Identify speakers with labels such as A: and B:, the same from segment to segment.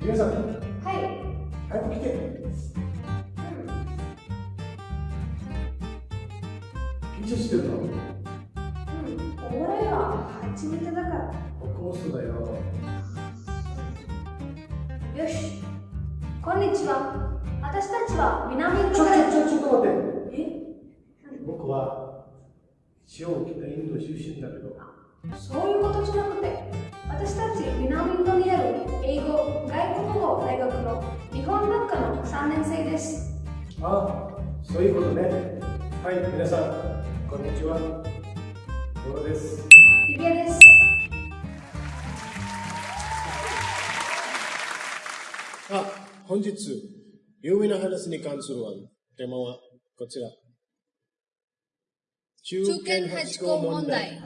A: 皆さん、
B: はい。
A: 早く来て。緊張してるの？
B: うん。お笑いは初めてだから。
A: 僕もそうだよ。
B: よし。こんにちは。私たちは南イン
A: ちょ、ちょ。ちょ、ちょっと待って。
B: え？
A: 僕は、一応北インド出身だけど、
B: そういうことじゃなくて、私たち南インドにある英語、外国語大学の日本学科の3年生です。
A: あ、そういうことね。はい、皆さん、こんにちは。ドロです。
B: リビアです。
C: あ、本日、有名な話に関する案、テーマはこちら。中堅八項問題。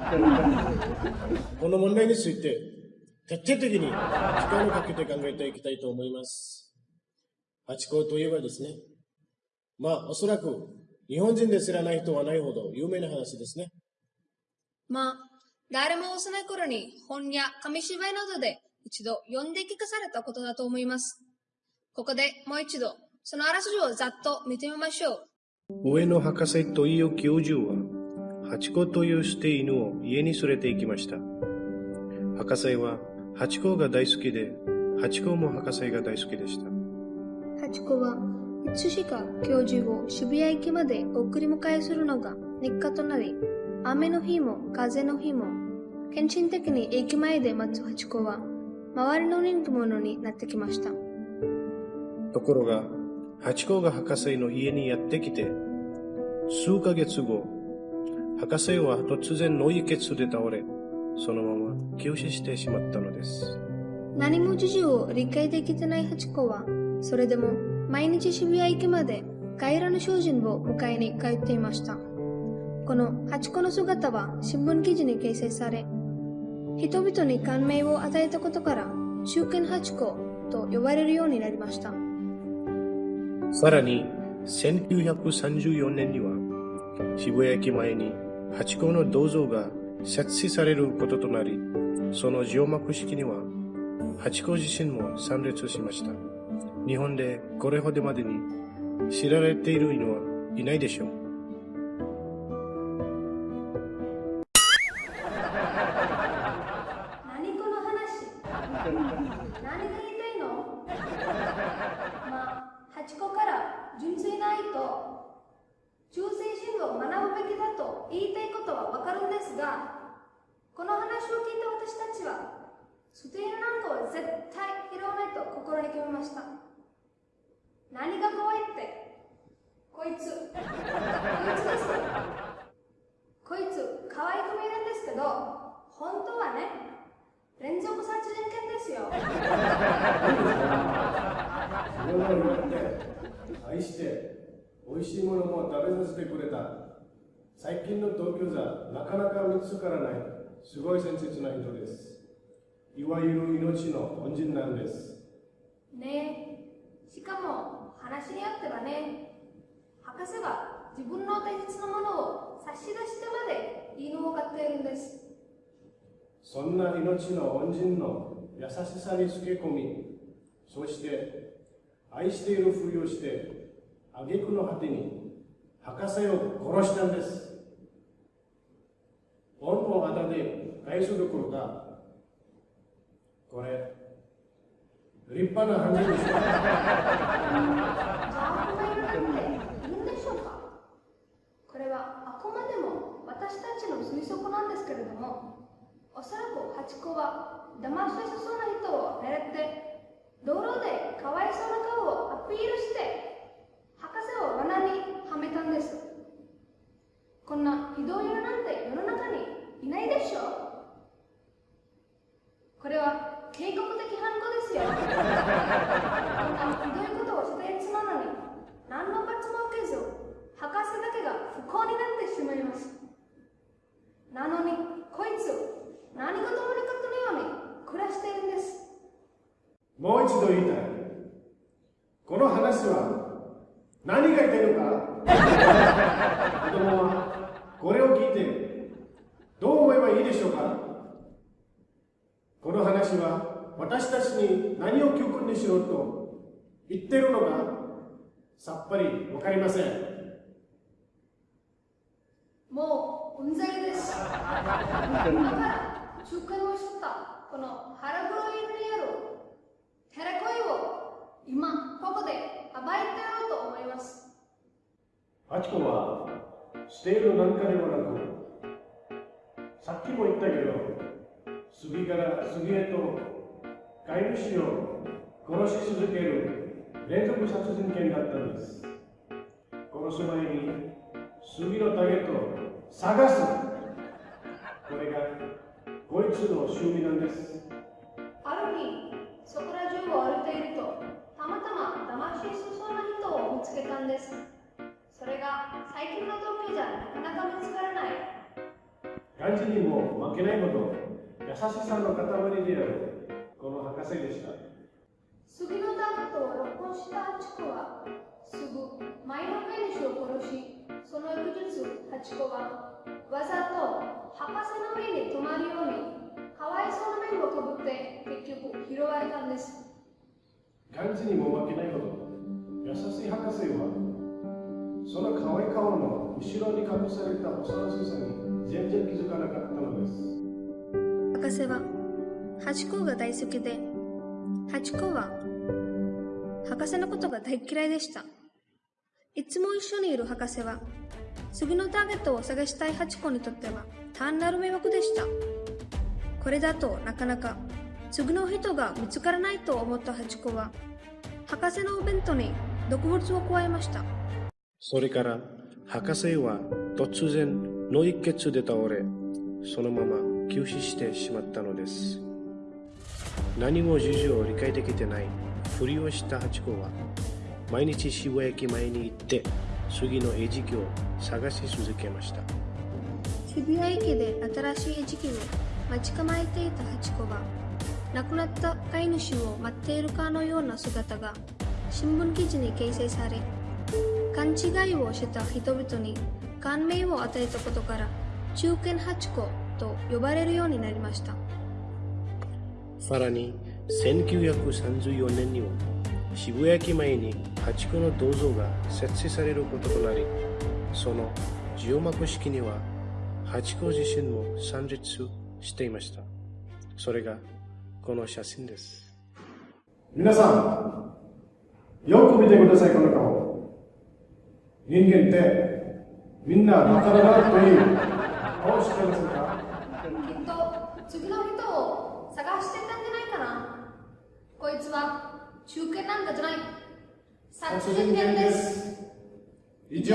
C: この問題について、徹底的に時間をかけて考えていきたいと思います。八項といえばですね、まあ、おそらく、日本人で知らない人はないほど有名な話ですね。
D: まあ、誰も幼い頃に本や紙芝居などで一度読んで聞かされたことだと思います。ここでもう一度、そのあらすじをざっと見てみましょう。
C: 上野博士という教授は、ハチ公という捨て犬を家に連れて行きました。博士はハチ公が大好きで、ハチ公も博士が大好きでした。
D: ハチ公はいつしか教授を渋谷駅まで送り迎えするのが日課となり、雨の日も風の日も、献身的に駅前で待つハチ公は、周りの人気者になってきました。
C: ところが、ハチ公が博士の家にやってきて、数ヶ月後、博士は突然脳溢血で倒れ、そのまま急死してしまったのです。
D: 何も事情を理解できてないハチ公は、それでも毎日渋谷駅まで帰らぬ精進を迎えに通っていました。このハチ公の姿は新聞記事に掲載され、人々に感銘を与えたことから、中堅ハチ公と呼ばれるようになりました。
C: さらに、1934年には、渋谷駅前にハチ公の銅像が設置されることとなり、その上幕式には、八甲自身も参列しました。日本でこれほどまでに知られている犬はいないでしょう。
B: 言いたいことはわかるんですが、この話を聞いた私たちは、捨て犬なんかは絶対拾わないと心に決めました。何が怖いって、こいつ、こいつです。こいつ、可愛く見えるんですけど、本当はね、連続殺人犬ですよ。
A: 愛して、美味しいものも食べさせてくれた。最近の東京じゃなかなか見つからない、すごい親切な人です。いわゆる命の恩人なんです。
B: ねえ、しかも話によってはね、博士は自分の大切なものを差し出してまで犬を飼っているんです。
A: そんな命の恩人の優しさにつけ込み、そして愛しているふりをして、挙句の果てに博士を殺したんです。恩をあだで返すどころか、これ、立派な犯人でしょ。
B: じゃあ、この犬なんていいんでしょうか？これはあくまでも私たちの推測なんですけれども、おそらくハチ公は騙しそうな人を狙って、道路でかわいそうな顔をアピールして、博士を罠にはめたんです。こんなひどい犬なんて世の中にいないでしょう。これは計画的犯行ですよ。こんなひどいことをしたやつなのに、何の罰も受けず、博士だけが不幸になってしまいます。なのに、こいつ、何事もなかったのように暮らしているんです。
A: もう一度言いたい。この話は何が言いたいのか？子供はこれを聞いてどう思えばいいでしょうか？この話は私たちに何を教訓にしろと言ってるのがさっぱりわかりません。
B: もううんざりです。だから、中間をしたこの腹黒いにあるテレコイを今ここで暴いてやろうと思います。
A: ハチコはしているなんかではなく、さっきも言ったけど、次から次へと飼い主を殺し続ける連続殺人犬だったんです。殺す前に杉のタゲットを探す。これがこいつの趣味なんです。
B: ある日、ま騙しそうな人を見つけたんです。それが最近の同期じゃなかなか見つからない。
A: 感じにも負けないほど優しさの塊であるこの博士でした。
B: 杉のタゲットを録音したハチコは、すぐ前の飼い主を殺し、その翌日、ハチコはわざと博士の目に留まるように、かわいそうな面をかぶって結局拾われたんです。
A: 感じにも負けないほど優しい博士はその可愛い顔の後ろに隠された幼さに全然気づかなかったのです
D: 博士はハチ公が大好きで、ハチ公は博士のことが大嫌いでした。いつも一緒にいる博士は、次のターゲットを探したいハチ公にとっては単なる迷惑でした。これだとなかなか次の人が見つからないと思ったハチ公は、博士のお弁当に毒物を加えました。
C: それから博士は突然脳一血で倒れそのまま急死してしまったのです何も事情を理解できてないふりをしたハチ公は毎日渋谷駅前に行って次の餌食を探し続けました
D: 渋谷駅で新しい餌食を待ち構えていたハチ公は亡くなった飼い主を待っているかのような姿が新聞記事に掲載され勘違いをした人々に感銘を与えたことから中堅ハチ公と呼ばれるようになりました。
C: さらに1934年には渋谷駅前にハチ公の銅像が設置されることとなりその除幕式にはハチ公自身も参列していました。それがこの写真です。
A: 皆さんよく見てくださいこの顔人間ってみんなバカだなという顔してませんか？
B: きっと次の人を探してたんじゃないかな。こいつは中堅なんかじゃない。殺人犬です。
A: 以上